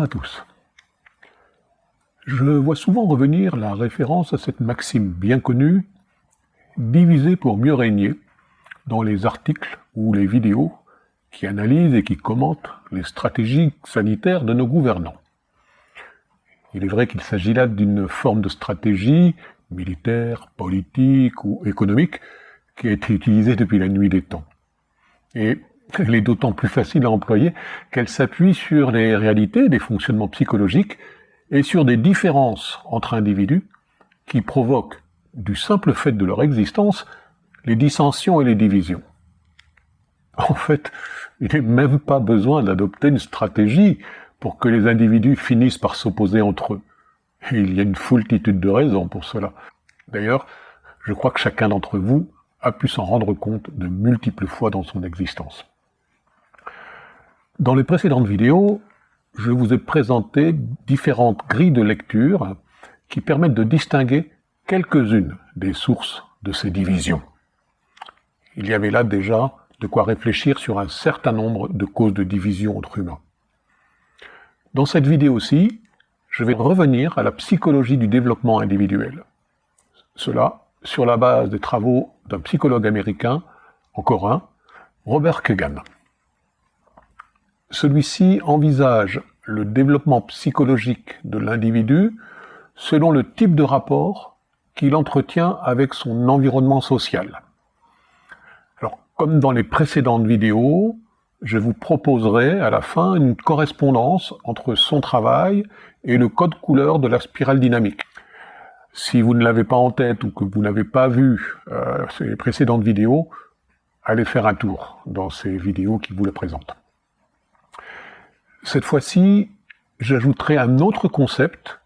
À tous. Je vois souvent revenir la référence à cette maxime bien connue, diviser pour mieux régner, dans les articles ou les vidéos qui analysent et qui commentent les stratégies sanitaires de nos gouvernants. Il est vrai qu'il s'agit là d'une forme de stratégie militaire, politique ou économique qui a été utilisée depuis la nuit des temps. Et elle est d'autant plus facile à employer qu'elle s'appuie sur les réalités des fonctionnements psychologiques et sur des différences entre individus qui provoquent, du simple fait de leur existence, les dissensions et les divisions. En fait, il n'est même pas besoin d'adopter une stratégie pour que les individus finissent par s'opposer entre eux. Et il y a une foultitude de raisons pour cela. D'ailleurs, je crois que chacun d'entre vous a pu s'en rendre compte de multiples fois dans son existence. Dans les précédentes vidéos, je vous ai présenté différentes grilles de lecture qui permettent de distinguer quelques-unes des sources de ces divisions. Il y avait là déjà de quoi réfléchir sur un certain nombre de causes de division entre humains. Dans cette vidéo aussi, je vais revenir à la psychologie du développement individuel. Cela sur la base des travaux d'un psychologue américain, encore un, Robert Kegan. Celui-ci envisage le développement psychologique de l'individu selon le type de rapport qu'il entretient avec son environnement social. Alors, comme dans les précédentes vidéos, je vous proposerai à la fin une correspondance entre son travail et le code couleur de la spirale dynamique. Si vous ne l'avez pas en tête ou que vous n'avez pas vu euh, ces précédentes vidéos, allez faire un tour dans ces vidéos qui vous le présentent. Cette fois-ci, j'ajouterai un autre concept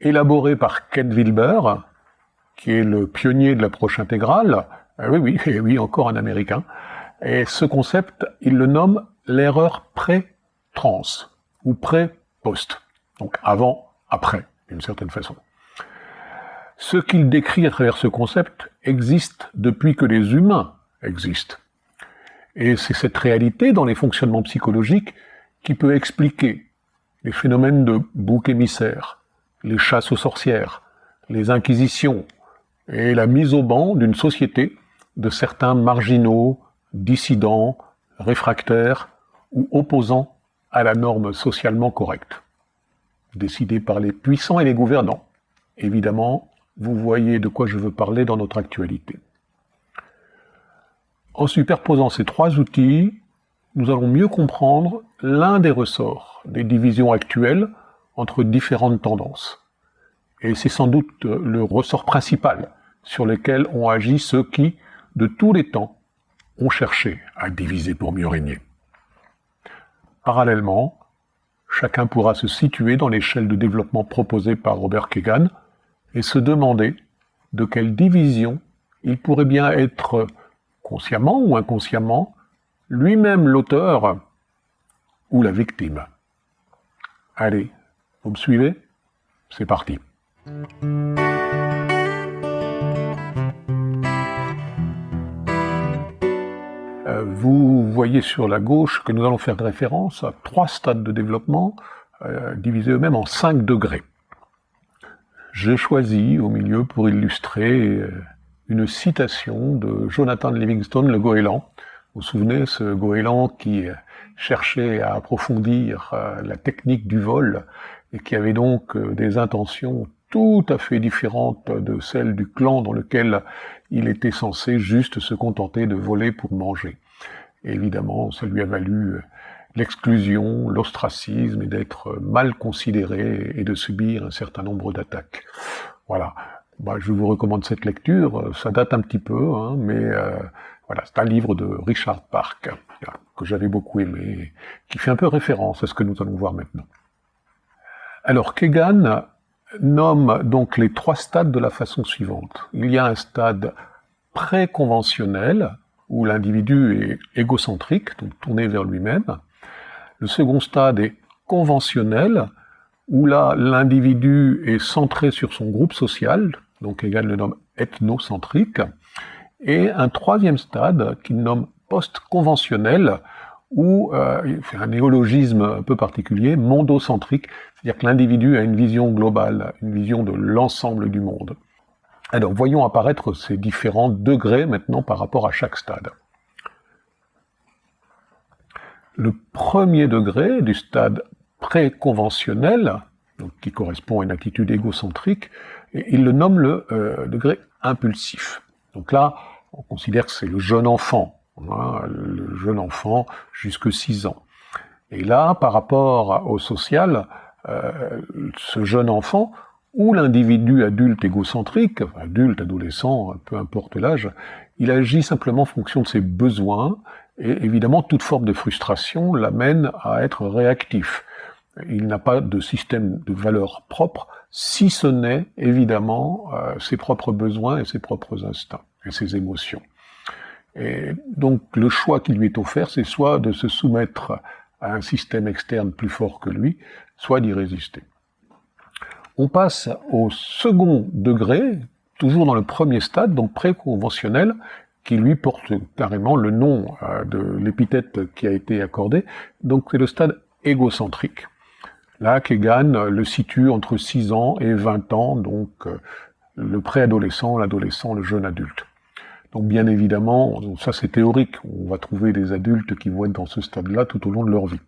élaboré par Ken Wilber, qui est le pionnier de l'approche intégrale. Ah oui, oui, oui, encore un américain. Et ce concept, il le nomme l'erreur pré-trans ou pré-post. Donc avant, après, d'une certaine façon. Ce qu'il décrit à travers ce concept existe depuis que les humains existent. Et c'est cette réalité dans les fonctionnements psychologiques qui peut expliquer les phénomènes de bouc émissaire, les chasses aux sorcières, les inquisitions et la mise au banc d'une société de certains marginaux, dissidents, réfractaires ou opposants à la norme socialement correcte, décidée par les puissants et les gouvernants. Évidemment, vous voyez de quoi je veux parler dans notre actualité. En superposant ces trois outils, nous allons mieux comprendre l'un des ressorts des divisions actuelles entre différentes tendances. Et c'est sans doute le ressort principal sur lequel ont agi ceux qui, de tous les temps, ont cherché à diviser pour mieux régner. Parallèlement, chacun pourra se situer dans l'échelle de développement proposée par Robert Kegan et se demander de quelle division il pourrait bien être consciemment ou inconsciemment lui-même l'auteur ou la victime. Allez, vous me suivez? C'est parti. Euh, vous voyez sur la gauche que nous allons faire référence à trois stades de développement euh, divisés eux-mêmes en cinq degrés. J'ai choisi au milieu pour illustrer euh, une citation de Jonathan Livingstone, le goéland, vous vous souvenez, ce goéland qui cherchait à approfondir euh, la technique du vol et qui avait donc euh, des intentions tout à fait différentes de celles du clan dans lequel il était censé juste se contenter de voler pour manger. évidemment, ça lui a valu euh, l'exclusion, l'ostracisme et d'être mal considéré et de subir un certain nombre d'attaques. Voilà. Bah, je vous recommande cette lecture. Ça date un petit peu, hein, mais voilà, c'est un livre de Richard Park, que j'avais beaucoup aimé, qui fait un peu référence à ce que nous allons voir maintenant. Alors, Kegan nomme donc les trois stades de la façon suivante. Il y a un stade préconventionnel, où l'individu est égocentrique, donc tourné vers lui-même. Le second stade est conventionnel, où là, l'individu est centré sur son groupe social, donc Kegan le nomme ethnocentrique et un troisième stade qu'il nomme post-conventionnel, ou euh, c'est un néologisme un peu particulier, mondocentrique, c'est-à-dire que l'individu a une vision globale, une vision de l'ensemble du monde. Alors voyons apparaître ces différents degrés maintenant par rapport à chaque stade. Le premier degré du stade préconventionnel, donc qui correspond à une attitude égocentrique, il le nomme le euh, degré impulsif. Donc là, on considère que c'est le jeune enfant, hein, le jeune enfant jusque 6 ans. Et là, par rapport au social, euh, ce jeune enfant, ou l'individu adulte égocentrique, adulte, adolescent, peu importe l'âge, il agit simplement en fonction de ses besoins, et évidemment toute forme de frustration l'amène à être réactif. Il n'a pas de système de valeurs propre, si ce n'est évidemment euh, ses propres besoins et ses propres instincts et ses émotions. Et donc le choix qui lui est offert, c'est soit de se soumettre à un système externe plus fort que lui, soit d'y résister. On passe au second degré, toujours dans le premier stade, donc préconventionnel, qui lui porte carrément le nom euh, de l'épithète qui a été accordé, donc c'est le stade égocentrique. Là, Kegan le situe entre 6 ans et 20 ans, donc euh, le préadolescent, l'adolescent, le jeune adulte. Donc bien évidemment, ça c'est théorique, on va trouver des adultes qui vont être dans ce stade-là tout au long de leur vie.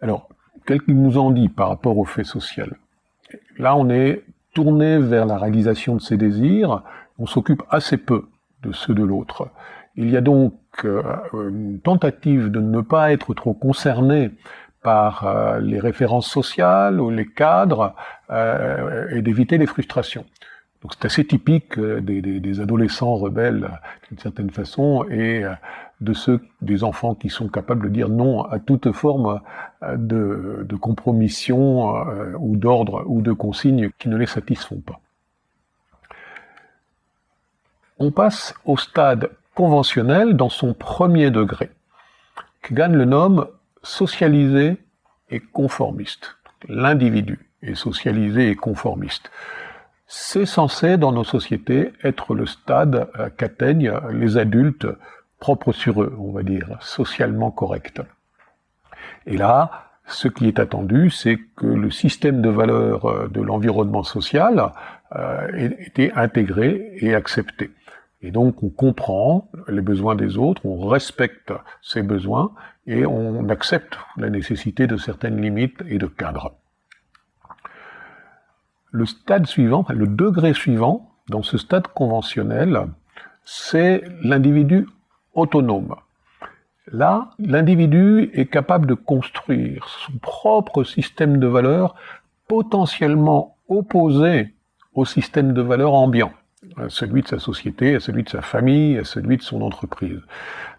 Alors, qu'est-ce qu'il nous en dit par rapport au fait social? Là, on est tourné vers la réalisation de ses désirs, on s'occupe assez peu de ceux de l'autre. Il y a donc euh, une tentative de ne pas être trop concerné par euh, les références sociales ou les cadres euh, et d'éviter les frustrations. C'est assez typique euh, des, adolescents rebelles d'une certaine façon et de ceux des enfants qui sont capables de dire non à toute forme de, compromission ou d'ordre ou de consignes qui ne les satisfont pas. On passe au stade conventionnel dans son premier degré. Kegan le nomme socialisé et conformiste. L'individu est socialisé et conformiste. C'est censé, dans nos sociétés, être le stade qu'atteignent les adultes propres sur eux, on va dire, socialement corrects. Et là, ce qui est attendu, c'est que le système de valeurs euh, de l'environnement social euh, ait été intégré et accepté. Et donc on comprend les besoins des autres, on respecte ses besoins et on accepte la nécessité de certaines limites et de cadres. Le stade suivant, le degré suivant, dans ce stade conventionnel, c'est l'individu autonome. Là, l'individu est capable de construire son propre système de valeurs potentiellement opposé au système de valeurs ambiant à celui de sa société, à celui de sa famille, à celui de son entreprise.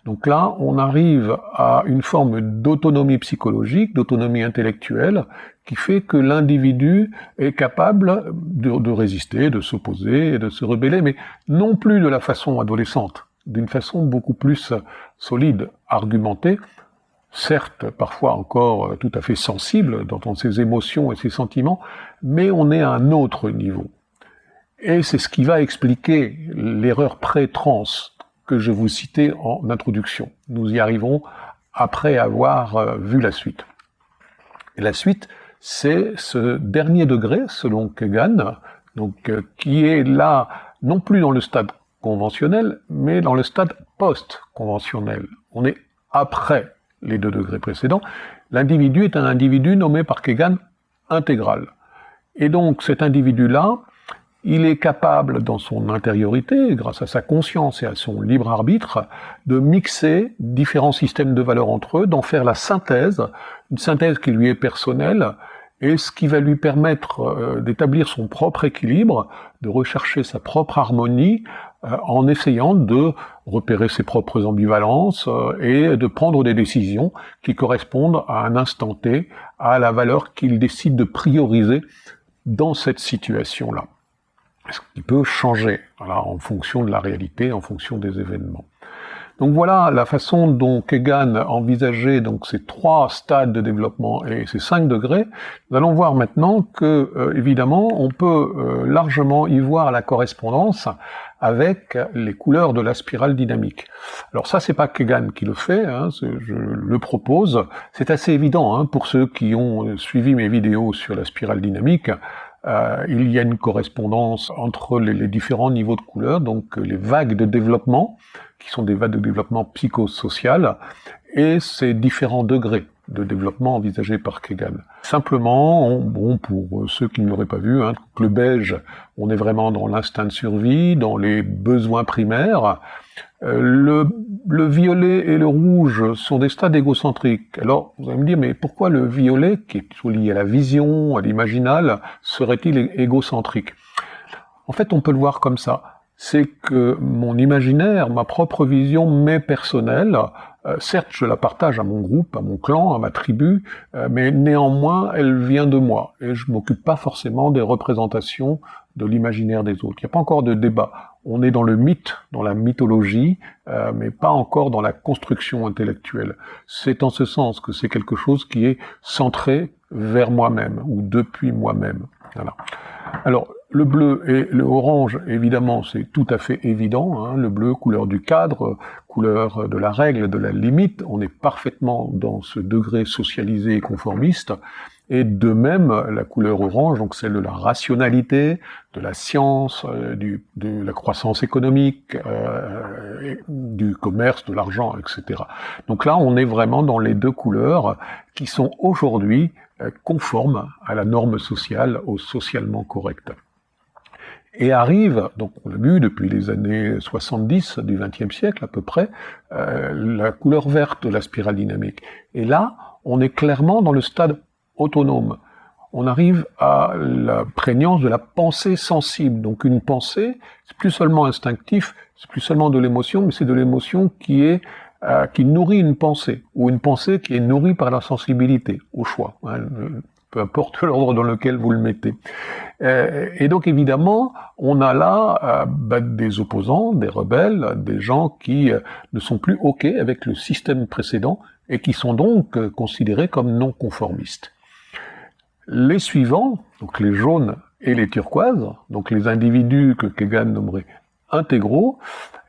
Donc là, on arrive à une forme d'autonomie psychologique, d'autonomie intellectuelle, qui fait que l'individu est capable de, résister, de s'opposer, de se rebeller, mais non plus de la façon adolescente, d'une façon beaucoup plus solide, argumentée, certes parfois encore tout à fait sensible dans ses émotions et ses sentiments, mais on est à un autre niveau. Et c'est ce qui va expliquer l'erreur pré-trans que je vous citais en introduction. Nous y arrivons après avoir euh, vu la suite. La suite, c'est ce dernier degré, selon Kegan, donc, euh, qui est là, non plus dans le stade conventionnel, mais dans le stade post-conventionnel. On est après les deux degrés précédents. L'individu est un individu nommé par Kegan intégral. Et donc cet individu-là, il est capable, dans son intériorité, grâce à sa conscience et à son libre arbitre, de mixer différents systèmes de valeurs entre eux, d'en faire la synthèse, une synthèse qui lui est personnelle, et ce qui va lui permettre euh, d'établir son propre équilibre, de rechercher sa propre harmonie, euh, en essayant de repérer ses propres ambivalences euh, et de prendre des décisions qui correspondent à un instant T, à la valeur qu'il décide de prioriser dans cette situation-là ce qui peut changer en fonction de la réalité, en fonction des événements. Donc voilà la façon dont Kegan envisageait donc ces trois stades de développement et ces cinq degrés. Nous allons voir maintenant que, euh, évidemment, on peut euh, largement y voir la correspondance avec les couleurs de la spirale dynamique. Alors ça, c'est pas Kegan qui le fait, hein, je le propose. C'est assez évident hein, pour ceux qui ont suivi mes vidéos sur la spirale dynamique. Euh, il y a une correspondance entre les, différents niveaux de couleurs, donc les vagues de développement, qui sont des vagues de développement psychosocial, et ces différents degrés de développement envisagés par Kegan. Simplement, bon, pour ceux qui ne l'auraient pas vu, hein, le beige, on est vraiment dans l'instinct de survie, dans les besoins primaires. Euh, le, le, violet et le rouge sont des stades égocentriques. Alors, vous allez me dire, mais pourquoi le violet, qui est lié à la vision, à l'imaginal, serait-il égocentrique? En fait, on peut le voir comme ça c'est que mon imaginaire, ma propre vision, mais personnelle, euh, certes je la partage à mon groupe, à mon clan, à ma tribu, euh, mais néanmoins elle vient de moi, et je m'occupe pas forcément des représentations de l'imaginaire des autres. Il n'y a pas encore de débat. On est dans le mythe, dans la mythologie, euh, mais pas encore dans la construction intellectuelle. C'est en ce sens que c'est quelque chose qui est centré vers moi-même, ou depuis moi-même. Alors, le bleu et le orange, évidemment, c'est tout à fait évident. Hein. Le bleu, couleur du cadre, couleur de la règle, de la limite. On est parfaitement dans ce degré socialisé et conformiste. Et de même, la couleur orange, donc celle de la rationalité, de la science, euh, de la croissance économique, euh, du commerce, de l'argent, etc. Donc là, on est vraiment dans les deux couleurs qui sont aujourd'hui euh, conformes à la norme sociale, au socialement correct et arrive, donc on l'a vu depuis les années 70 du XXe siècle à peu près, euh, la couleur verte de la spirale dynamique. Et là, on est clairement dans le stade autonome. On arrive à la prégnance de la pensée sensible. Donc une pensée, c'est plus seulement instinctif, c'est plus seulement de l'émotion, mais c'est de l'émotion qui est euh, qui nourrit une pensée, ou une pensée qui est nourrie par la sensibilité, au choix. Hein, peu importe l'ordre dans lequel vous le mettez. Euh, et donc évidemment, on a là euh, bah, des opposants, des rebelles, des gens qui euh, ne sont plus OK avec le système précédent et qui sont donc considérés comme non conformistes. Les suivants, donc les jaunes et les turquoises, donc les individus que Kegan nommerait intégraux,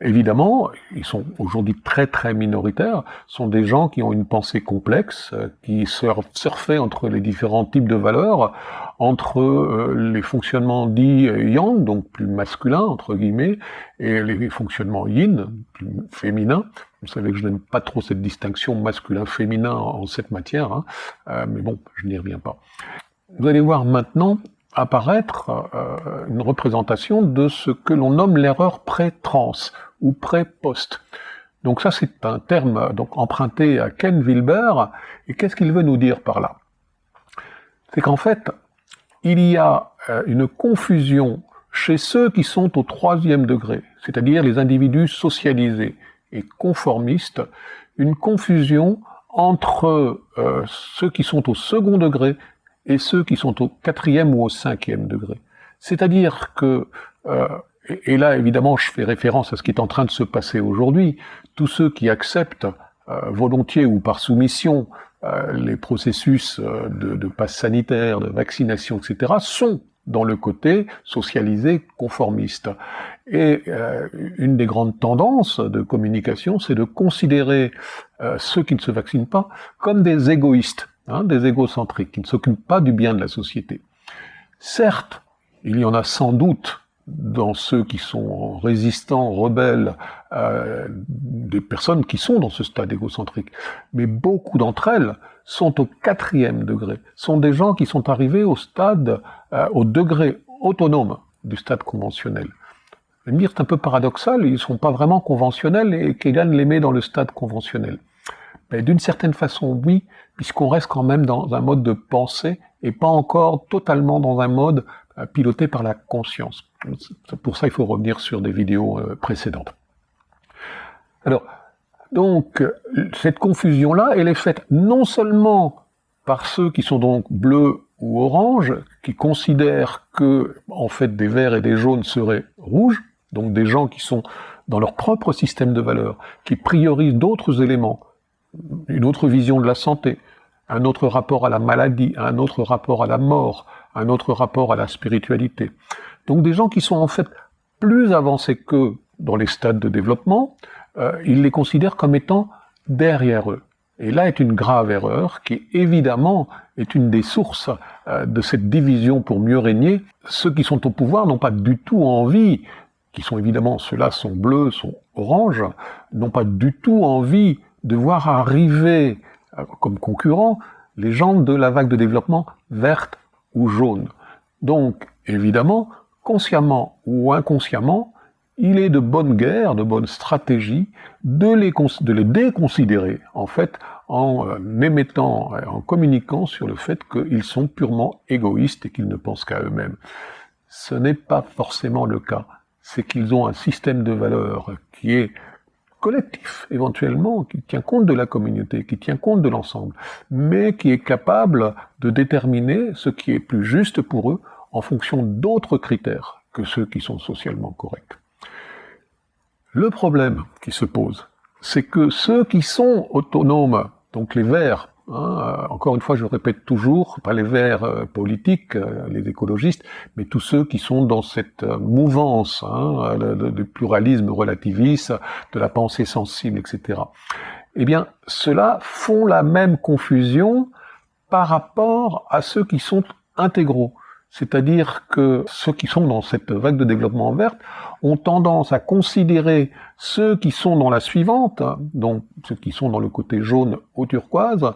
évidemment, ils sont aujourd'hui très très minoritaires, sont des gens qui ont une pensée complexe, euh, qui surfent entre les différents types de valeurs, entre euh, les fonctionnements dits yang, donc plus masculins entre guillemets, et les fonctionnements yin, plus féminins. Vous savez que je n'aime pas trop cette distinction masculin-féminin en cette matière, hein, euh, mais bon, je n'y reviens pas. Vous allez voir maintenant apparaître euh, une représentation de ce que l'on nomme l'erreur pré-trans ou pré-post. Donc ça, c'est un terme donc emprunté à Ken Wilber. Et qu'est-ce qu'il veut nous dire par là? C'est qu'en fait, il y a euh, une confusion chez ceux qui sont au troisième degré, c'est-à-dire les individus socialisés et conformistes, une confusion entre euh, ceux qui sont au second degré et ceux qui sont au quatrième ou au cinquième degré. C'est-à-dire que, euh, et là évidemment je fais référence à ce qui est en train de se passer aujourd'hui, tous ceux qui acceptent euh, volontiers ou par soumission euh, les processus euh, de, de passe sanitaire, de vaccination, etc., sont dans le côté socialisé conformiste. Et euh, une des grandes tendances de communication, c'est de considérer euh, ceux qui ne se vaccinent pas comme des égoïstes. Hein, des égocentriques, qui ne s'occupent pas du bien de la société. Certes, il y en a sans doute dans ceux qui sont résistants, rebelles, euh, des personnes qui sont dans ce stade égocentrique. Mais beaucoup d'entre elles sont au quatrième degré, sont des gens qui sont arrivés au stade, euh, au degré autonome du stade conventionnel. Me dire, c'est un peu paradoxal, ils ne sont pas vraiment conventionnels et Kegan les met dans le stade conventionnel. D'une certaine façon, oui, puisqu'on reste quand même dans un mode de pensée et pas encore totalement dans un mode euh, piloté par la conscience. Pour ça, il faut revenir sur des vidéos euh, précédentes. Alors, donc, cette confusion-là, elle est faite non seulement par ceux qui sont donc bleus ou oranges, qui considèrent que, en fait, des verts et des jaunes seraient rouges, donc des gens qui sont dans leur propre système de valeurs, qui priorisent d'autres éléments, une autre vision de la santé, un autre rapport à la maladie, un autre rapport à la mort, un autre rapport à la spiritualité. Donc des gens qui sont en fait plus avancés qu'eux dans les stades de développement, euh, ils les considèrent comme étant derrière eux. Et là est une grave erreur qui évidemment est une des sources euh, de cette division pour mieux régner. Ceux qui sont au pouvoir n'ont pas du tout envie, qui sont évidemment, ceux-là sont bleus, sont oranges, n'ont pas du tout envie de voir arriver euh, comme concurrents les gens de la vague de développement verte ou jaune. Donc, évidemment, consciemment ou inconsciemment, il est de bonne guerre, de bonne stratégie de les, déconsidérer, en fait, en euh, émettant, en communiquant sur le fait qu'ils sont purement égoïstes et qu'ils ne pensent qu'à eux-mêmes. Ce n'est pas forcément le cas. C'est qu'ils ont un système de valeurs qui est collectif, éventuellement, qui tient compte de la communauté, qui tient compte de l'ensemble, mais qui est capable de déterminer ce qui est plus juste pour eux en fonction d'autres critères que ceux qui sont socialement corrects. Le problème qui se pose, c'est que ceux qui sont autonomes, donc les verts, hein, euh, encore une fois je répète toujours, pas les verts euh, politiques, euh, les écologistes, mais tous ceux qui sont dans cette mouvance hein, du pluralisme relativiste, de la pensée sensible, etc. Eh bien, ceux-là font la même confusion par rapport à ceux qui sont intégraux. C'est-à-dire que ceux qui sont dans cette vague de développement verte ont tendance à considérer ceux qui sont dans la suivante, donc ceux qui sont dans le côté jaune au turquoise,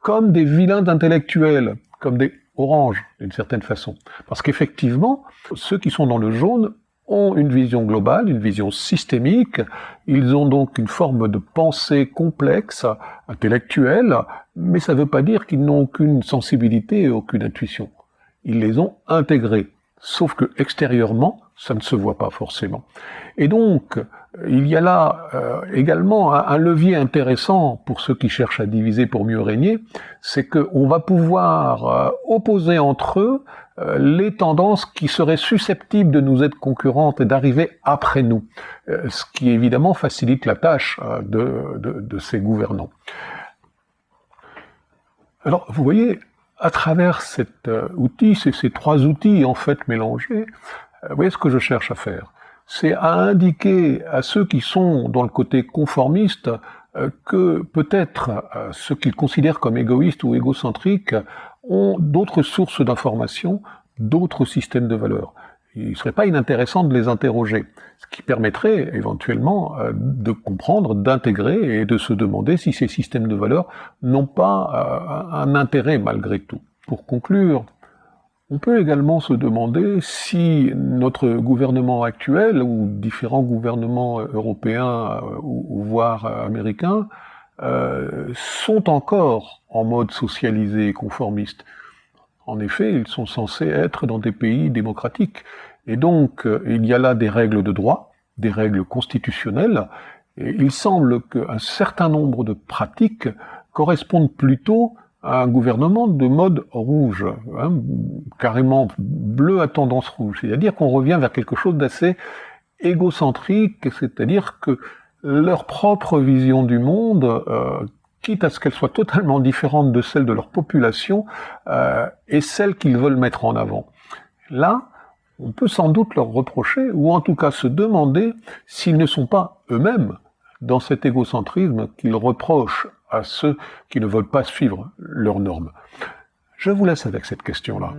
comme des vilains intellectuels, comme des oranges d'une certaine façon. Parce qu'effectivement, ceux qui sont dans le jaune ont une vision globale, une vision systémique, ils ont donc une forme de pensée complexe, intellectuelle, mais ça ne veut pas dire qu'ils n'ont aucune sensibilité et aucune intuition ils les ont intégrés. Sauf que extérieurement, ça ne se voit pas forcément. Et donc, il y a là euh, également un, levier intéressant pour ceux qui cherchent à diviser pour mieux régner, c'est qu'on va pouvoir euh, opposer entre eux euh, les tendances qui seraient susceptibles de nous être concurrentes et d'arriver après nous, ce qui évidemment facilite la tâche de ces gouvernants. Alors, vous voyez, à travers cet euh, outil, ces, trois outils en fait mélangés, euh, vous voyez ce que je cherche à faire. C'est à indiquer à ceux qui sont dans le côté conformiste euh, que peut-être ceux qu'ils considèrent comme égoïstes ou égocentriques ont d'autres sources d'informations, d'autres systèmes de valeurs il ne serait pas inintéressant de les interroger, ce qui permettrait éventuellement euh, de comprendre, d'intégrer et de se demander si ces systèmes de valeurs n'ont pas euh, un intérêt malgré tout. Pour conclure, on peut également se demander si notre gouvernement actuel ou différents gouvernements européens euh, ou, voire américains sont encore en mode socialisé et conformiste. En effet, ils sont censés être dans des pays démocratiques. Et donc, euh, il y a là des règles de droit, des règles constitutionnelles, il semble qu'un certain nombre de pratiques correspondent plutôt à un gouvernement de mode rouge, hein, carrément bleu à tendance rouge. C'est-à-dire qu'on revient vers quelque chose d'assez égocentrique, c'est-à-dire que leur propre vision du monde, euh, quitte à ce qu'elle soit totalement différente de celle de leur population, euh, est celle qu'ils veulent mettre en avant. Là, on peut sans doute leur reprocher, ou en tout cas se demander s'ils ne sont pas eux-mêmes dans cet égocentrisme qu'ils reprochent à ceux qui ne veulent pas suivre leurs normes. Je vous laisse avec cette question-là.